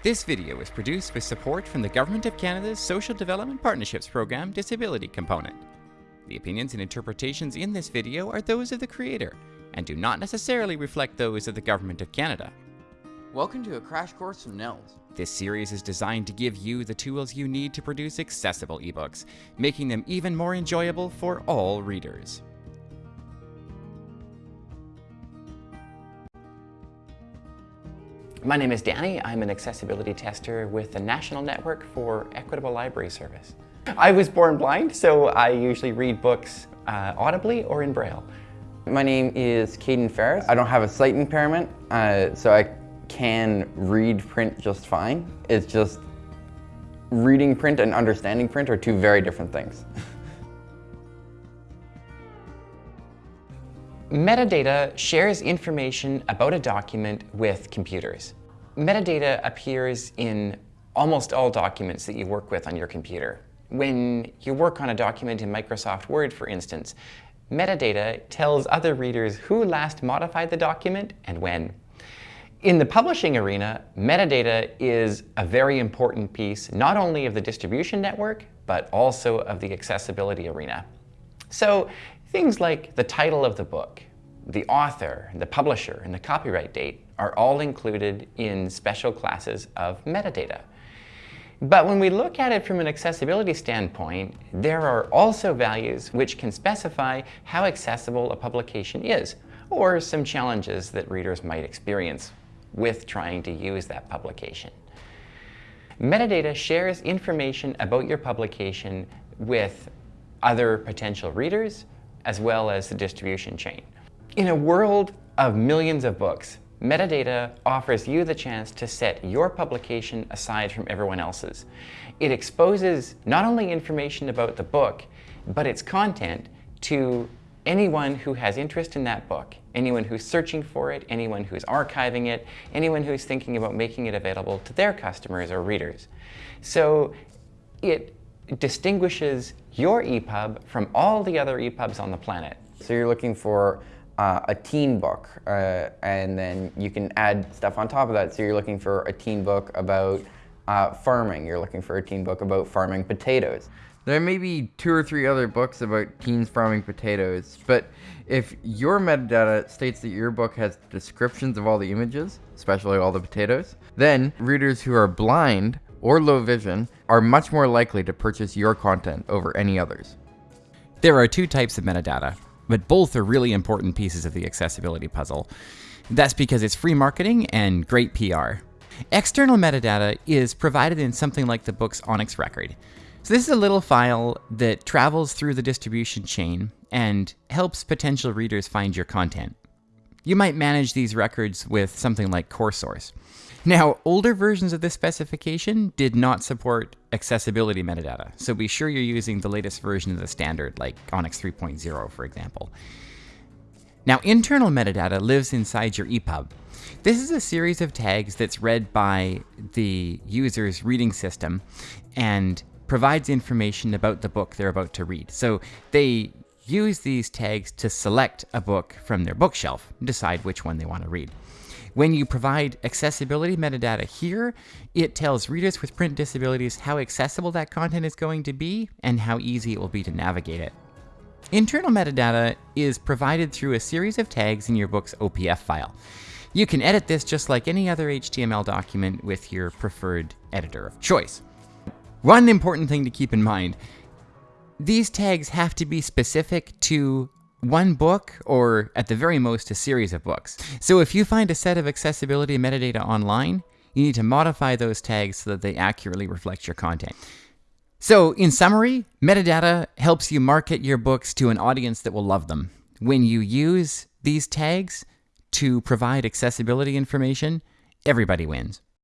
This video is produced with support from the Government of Canada's Social Development Partnerships Program Disability Component. The opinions and interpretations in this video are those of the creator and do not necessarily reflect those of the Government of Canada. Welcome to a crash course from NNELS. This series is designed to give you the tools you need to produce accessible ebooks, making them even more enjoyable for all readers. My name is Danny. I'm an accessibility tester with the National Network for Equitable Library Service. I was born blind, so I usually read books uh, audibly or in Braille. My name is Caden Ferris. I don't have a sight impairment, uh, so I can read print just fine. It's just reading print and understanding print are two very different things. Metadata shares information about a document with computers. Metadata appears in almost all documents that you work with on your computer. When you work on a document in Microsoft Word, for instance, metadata tells other readers who last modified the document and when. In the publishing arena, metadata is a very important piece not only of the distribution network, but also of the accessibility arena. So things like the title of the book, the author, the publisher, and the copyright date are all included in special classes of metadata. But when we look at it from an accessibility standpoint, there are also values which can specify how accessible a publication is, or some challenges that readers might experience with trying to use that publication. Metadata shares information about your publication with other potential readers, as well as the distribution chain. In a world of millions of books, metadata offers you the chance to set your publication aside from everyone else's. It exposes not only information about the book, but its content to anyone who has interest in that book, anyone who's searching for it, anyone who's archiving it, anyone who's thinking about making it available to their customers or readers. So it distinguishes your EPUB from all the other EPUBs on the planet. So you're looking for uh, a teen book, uh, and then you can add stuff on top of that. So you're looking for a teen book about uh, farming. You're looking for a teen book about farming potatoes. There may be two or three other books about teens farming potatoes, but if your metadata states that your book has descriptions of all the images, especially all the potatoes, then readers who are blind or low vision are much more likely to purchase your content over any others. There are two types of metadata, but both are really important pieces of the accessibility puzzle. That's because it's free marketing and great PR. External metadata is provided in something like the book's ONIX record. So this is a little file that travels through the distribution chain and helps potential readers find your content. You might manage these records with something like CoreSource. Now, older versions of this specification did not support accessibility metadata, so be sure you're using the latest version of the standard, like ONIX 3.0, for example. Now, internal metadata lives inside your EPUB. This is a series of tags that's read by the user's reading system and provides information about the book they're about to read. So they use these tags to select a book from their bookshelf decide which one they want to read. When you provide accessibility metadata here, it tells readers with print disabilities how accessible that content is going to be and how easy it will be to navigate it. Internal metadata is provided through a series of tags in your book's OPF file. You can edit this just like any other HTML document with your preferred editor of choice. One important thing to keep in mind, these tags have to be specific to one book or at the very most a series of books. So if you find a set of accessibility metadata online, you need to modify those tags so that they accurately reflect your content. So in summary, metadata helps you market your books to an audience that will love them. When you use these tags to provide accessibility information, everybody wins.